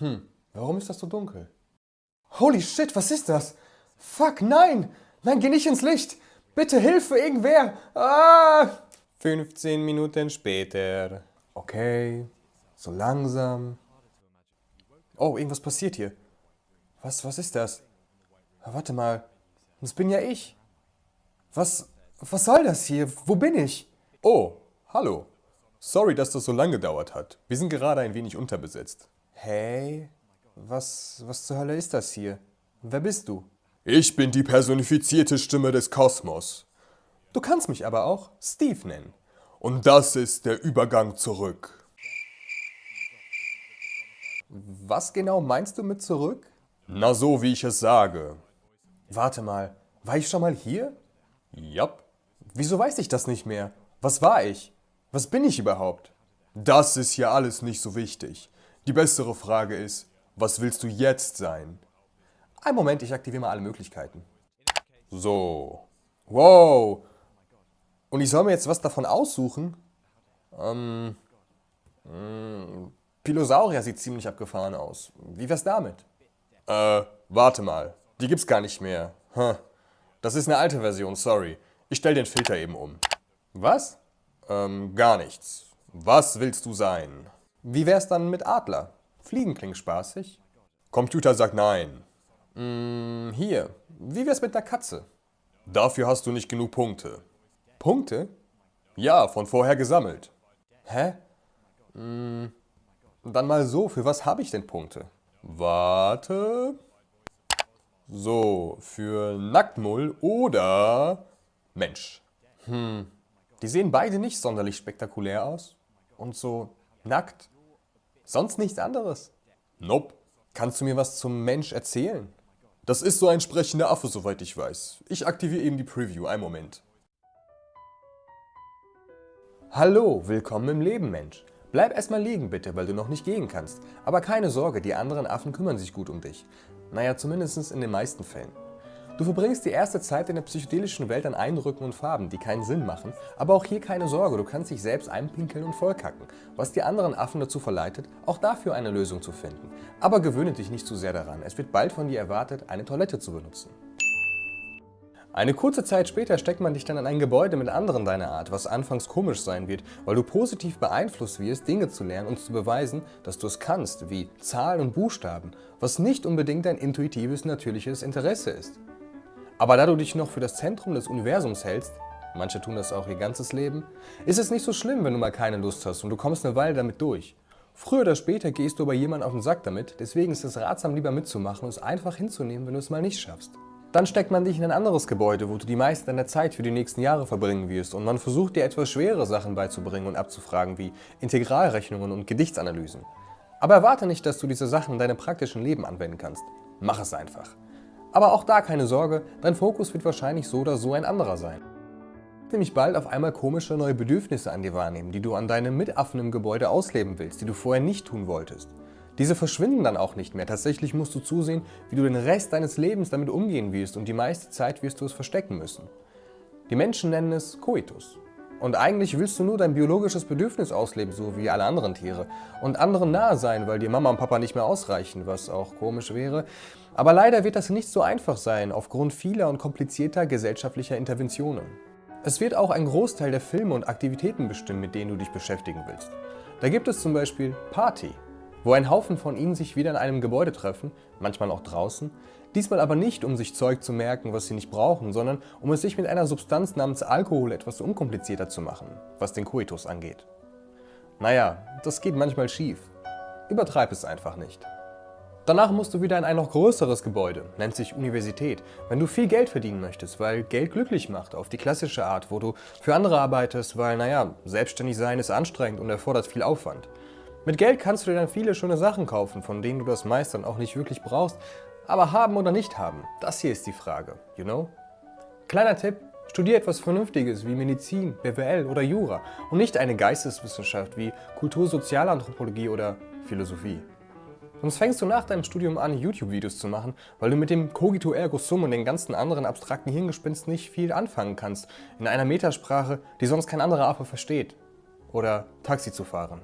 Hm, warum ist das so dunkel? Holy shit, was ist das? Fuck, nein! Nein, geh nicht ins Licht! Bitte Hilfe, irgendwer! Ah! 15 Minuten später. Okay, so langsam. Oh, irgendwas passiert hier. Was, was ist das? Warte mal, das bin ja ich. Was, was soll das hier? Wo bin ich? Oh, hallo. Sorry, dass das so lange gedauert hat. Wir sind gerade ein wenig unterbesetzt. Hey, was, was zur Hölle ist das hier? Wer bist du? Ich bin die personifizierte Stimme des Kosmos. Du kannst mich aber auch Steve nennen. Und das ist der Übergang zurück. Was genau meinst du mit zurück? Na so, wie ich es sage. Warte mal, war ich schon mal hier? Jap. Wieso weiß ich das nicht mehr? Was war ich? Was bin ich überhaupt? Das ist hier alles nicht so wichtig. Die bessere Frage ist, was willst du jetzt sein? Ein Moment, ich aktiviere mal alle Möglichkeiten. So. Wow. Und ich soll mir jetzt was davon aussuchen? Ähm, mh, hm, Pilosaurier sieht ziemlich abgefahren aus. Wie wär's damit? Äh, warte mal. Die gibt's gar nicht mehr. Das ist eine alte Version, sorry. Ich stell den Filter eben um. Was? Ähm, gar nichts. Was willst du sein? Wie wär's dann mit Adler? Fliegen klingt spaßig. Computer sagt nein. Hm, hier. Wie wär's mit der Katze? Dafür hast du nicht genug Punkte. Punkte? Ja, von vorher gesammelt. Hä? Hm, dann mal so, für was habe ich denn Punkte? Warte. So, für Nacktmull oder Mensch. Hm, die sehen beide nicht sonderlich spektakulär aus. Und so nackt. Sonst nichts anderes. Nope. Kannst du mir was zum Mensch erzählen? Das ist so ein sprechender Affe, soweit ich weiß. Ich aktiviere eben die Preview. Ein Moment. Hallo, willkommen im Leben, Mensch. Bleib erstmal liegen bitte, weil du noch nicht gehen kannst. Aber keine Sorge, die anderen Affen kümmern sich gut um dich. Naja, zumindest in den meisten Fällen. Du verbringst die erste Zeit in der psychedelischen Welt an Eindrücken und Farben, die keinen Sinn machen, aber auch hier keine Sorge, du kannst dich selbst einpinkeln und vollkacken, was die anderen Affen dazu verleitet, auch dafür eine Lösung zu finden. Aber gewöhne dich nicht zu sehr daran, es wird bald von dir erwartet, eine Toilette zu benutzen. Eine kurze Zeit später steckt man dich dann in ein Gebäude mit anderen deiner Art, was anfangs komisch sein wird, weil du positiv beeinflusst wirst, Dinge zu lernen und zu beweisen, dass du es kannst, wie Zahlen und Buchstaben, was nicht unbedingt dein intuitives, natürliches Interesse ist. Aber da du dich noch für das Zentrum des Universums hältst, manche tun das auch ihr ganzes Leben, ist es nicht so schlimm, wenn du mal keine Lust hast und du kommst eine Weile damit durch. Früher oder später gehst du bei jemandem auf den Sack damit, deswegen ist es ratsam, lieber mitzumachen und es einfach hinzunehmen, wenn du es mal nicht schaffst. Dann steckt man dich in ein anderes Gebäude, wo du die meiste deiner Zeit für die nächsten Jahre verbringen wirst und man versucht dir etwas schwere Sachen beizubringen und abzufragen, wie Integralrechnungen und Gedichtsanalysen. Aber erwarte nicht, dass du diese Sachen in deinem praktischen Leben anwenden kannst. Mach es einfach. Aber auch da keine Sorge, dein Fokus wird wahrscheinlich so oder so ein anderer sein. Nämlich bald auf einmal komische neue Bedürfnisse an dir wahrnehmen, die du an deinem Mitaffen im Gebäude ausleben willst, die du vorher nicht tun wolltest. Diese verschwinden dann auch nicht mehr. Tatsächlich musst du zusehen, wie du den Rest deines Lebens damit umgehen wirst und die meiste Zeit wirst du es verstecken müssen. Die Menschen nennen es Coitus. Und eigentlich willst du nur dein biologisches Bedürfnis ausleben, so wie alle anderen Tiere. Und anderen nahe sein, weil dir Mama und Papa nicht mehr ausreichen, was auch komisch wäre. Aber leider wird das nicht so einfach sein, aufgrund vieler und komplizierter gesellschaftlicher Interventionen. Es wird auch ein Großteil der Filme und Aktivitäten bestimmen, mit denen du dich beschäftigen willst. Da gibt es zum Beispiel Party, wo ein Haufen von ihnen sich wieder in einem Gebäude treffen, manchmal auch draußen, diesmal aber nicht, um sich Zeug zu merken, was sie nicht brauchen, sondern um es sich mit einer Substanz namens Alkohol etwas unkomplizierter zu machen, was den Koitus angeht. Naja, das geht manchmal schief. Übertreib es einfach nicht. Danach musst du wieder in ein noch größeres Gebäude, nennt sich Universität, wenn du viel Geld verdienen möchtest, weil Geld glücklich macht, auf die klassische Art, wo du für andere arbeitest, weil, naja, selbstständig sein ist anstrengend und erfordert viel Aufwand. Mit Geld kannst du dir dann viele schöne Sachen kaufen, von denen du das meist dann auch nicht wirklich brauchst, aber haben oder nicht haben, das hier ist die Frage, you know? Kleiner Tipp, studier etwas Vernünftiges wie Medizin, BWL oder Jura und nicht eine Geisteswissenschaft wie Kultursozialanthropologie oder Philosophie. Sonst fängst du nach deinem Studium an, YouTube-Videos zu machen, weil du mit dem Cogito Ergo Sum und den ganzen anderen abstrakten Hirngespinst nicht viel anfangen kannst, in einer Metasprache, die sonst kein anderer Affe versteht. Oder Taxi zu fahren.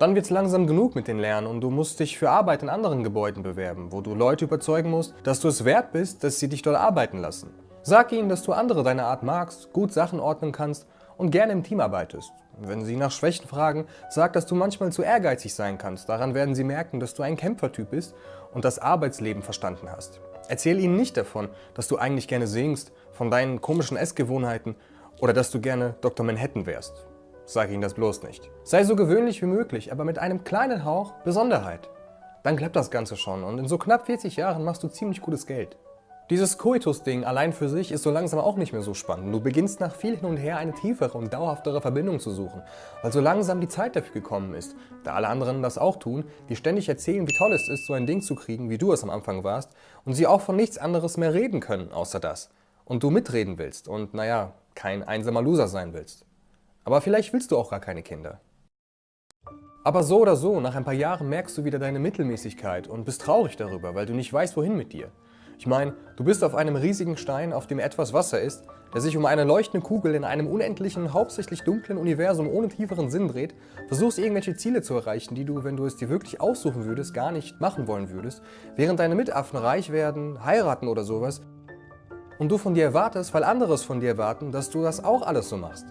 Dann wird's langsam genug mit den Lernen und du musst dich für Arbeit in anderen Gebäuden bewerben, wo du Leute überzeugen musst, dass du es wert bist, dass sie dich dort arbeiten lassen. Sag ihnen, dass du andere deiner Art magst, gut Sachen ordnen kannst und gerne im Team arbeitest. Wenn sie nach Schwächen fragen, sag, dass du manchmal zu ehrgeizig sein kannst. Daran werden sie merken, dass du ein Kämpfertyp bist und das Arbeitsleben verstanden hast. Erzähl ihnen nicht davon, dass du eigentlich gerne singst, von deinen komischen Essgewohnheiten oder dass du gerne Dr. Manhattan wärst. Sag ihnen das bloß nicht. Sei so gewöhnlich wie möglich, aber mit einem kleinen Hauch Besonderheit. Dann klappt das Ganze schon und in so knapp 40 Jahren machst du ziemlich gutes Geld. Dieses Coitus-Ding allein für sich ist so langsam auch nicht mehr so spannend. Du beginnst nach viel hin und her eine tiefere und dauerhaftere Verbindung zu suchen, weil so langsam die Zeit dafür gekommen ist, da alle anderen das auch tun, die ständig erzählen, wie toll es ist, so ein Ding zu kriegen, wie du es am Anfang warst, und sie auch von nichts anderes mehr reden können, außer das. Und du mitreden willst und, naja, kein einsamer Loser sein willst. Aber vielleicht willst du auch gar keine Kinder. Aber so oder so, nach ein paar Jahren merkst du wieder deine Mittelmäßigkeit und bist traurig darüber, weil du nicht weißt, wohin mit dir. Ich meine, du bist auf einem riesigen Stein, auf dem etwas Wasser ist, der sich um eine leuchtende Kugel in einem unendlichen, hauptsächlich dunklen Universum ohne tieferen Sinn dreht, versuchst irgendwelche Ziele zu erreichen, die du, wenn du es dir wirklich aussuchen würdest, gar nicht machen wollen würdest, während deine Mitaffen reich werden, heiraten oder sowas und du von dir erwartest, weil andere es von dir erwarten, dass du das auch alles so machst.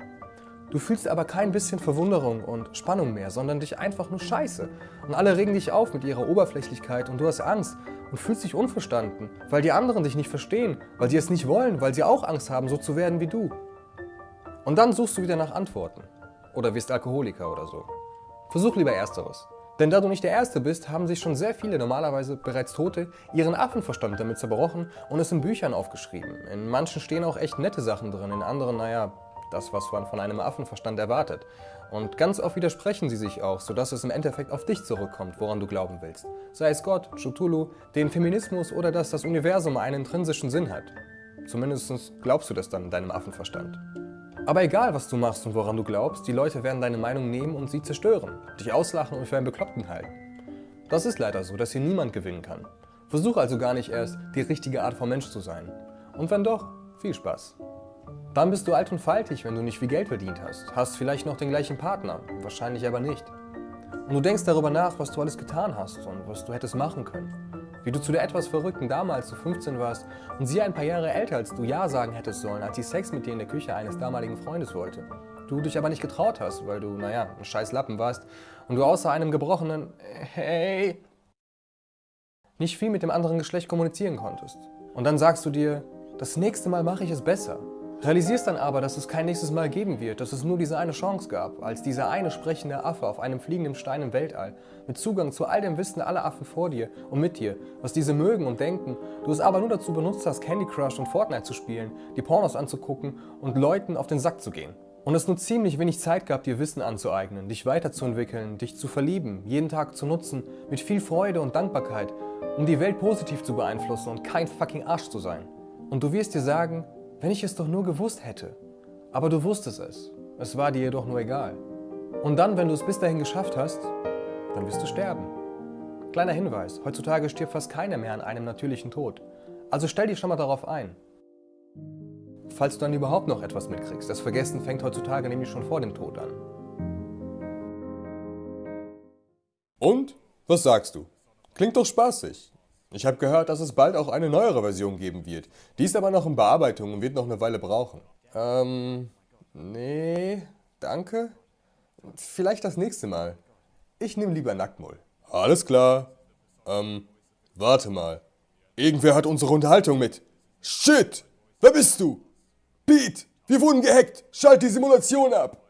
Du fühlst aber kein bisschen Verwunderung und Spannung mehr, sondern dich einfach nur scheiße. Und alle regen dich auf mit ihrer Oberflächlichkeit und du hast Angst und fühlst dich unverstanden, weil die anderen dich nicht verstehen, weil sie es nicht wollen, weil sie auch Angst haben, so zu werden wie du. Und dann suchst du wieder nach Antworten. Oder wirst Alkoholiker oder so. Versuch lieber Ersteres. Denn da du nicht der Erste bist, haben sich schon sehr viele, normalerweise bereits Tote, ihren Affenverstand damit zerbrochen und es in Büchern aufgeschrieben. In manchen stehen auch echt nette Sachen drin, in anderen, naja, das, was man von einem Affenverstand erwartet. Und ganz oft widersprechen sie sich auch, sodass es im Endeffekt auf dich zurückkommt, woran du glauben willst. Sei es Gott, Cthulhu, den Feminismus oder dass das Universum einen intrinsischen Sinn hat. Zumindest glaubst du das dann in deinem Affenverstand. Aber egal, was du machst und woran du glaubst, die Leute werden deine Meinung nehmen und sie zerstören, dich auslachen und für einen Bekloppten halten. Das ist leider so, dass hier niemand gewinnen kann. Versuch also gar nicht erst, die richtige Art von Mensch zu sein. Und wenn doch, viel Spaß. Dann bist du alt und faltig, wenn du nicht viel Geld verdient hast. Hast vielleicht noch den gleichen Partner, wahrscheinlich aber nicht. Und du denkst darüber nach, was du alles getan hast und was du hättest machen können. Wie du zu der etwas Verrückten damals, als du 15 warst und sie ein paar Jahre älter als du Ja sagen hättest sollen, als sie Sex mit dir in der Küche eines damaligen Freundes wollte. Du dich aber nicht getraut hast, weil du, naja, ein scheiß Lappen warst und du außer einem gebrochenen Hey nicht viel mit dem anderen Geschlecht kommunizieren konntest. Und dann sagst du dir, das nächste Mal mache ich es besser. Realisierst dann aber, dass es kein nächstes Mal geben wird, dass es nur diese eine Chance gab, als dieser eine sprechende Affe auf einem fliegenden Stein im Weltall, mit Zugang zu all dem Wissen aller Affen vor dir und mit dir, was diese mögen und denken, du es aber nur dazu benutzt hast, Candy Crush und Fortnite zu spielen, die Pornos anzugucken und Leuten auf den Sack zu gehen. Und es nur ziemlich wenig Zeit gab, dir Wissen anzueignen, dich weiterzuentwickeln, dich zu verlieben, jeden Tag zu nutzen, mit viel Freude und Dankbarkeit, um die Welt positiv zu beeinflussen und kein fucking Arsch zu sein. Und du wirst dir sagen, wenn ich es doch nur gewusst hätte. Aber du wusstest es. Es war dir jedoch nur egal. Und dann, wenn du es bis dahin geschafft hast, dann wirst du sterben. Kleiner Hinweis, heutzutage stirbt fast keiner mehr an einem natürlichen Tod. Also stell dich schon mal darauf ein. Falls du dann überhaupt noch etwas mitkriegst. Das Vergessen fängt heutzutage nämlich schon vor dem Tod an. Und? Was sagst du? Klingt doch spaßig. Ich habe gehört, dass es bald auch eine neuere Version geben wird. Die ist aber noch in Bearbeitung und wird noch eine Weile brauchen. Ähm, nee, danke. Vielleicht das nächste Mal. Ich nehme lieber Nacktmull. Alles klar. Ähm, warte mal. Irgendwer hat unsere Unterhaltung mit. Shit! Wer bist du? Pete! Wir wurden gehackt! Schalt die Simulation ab!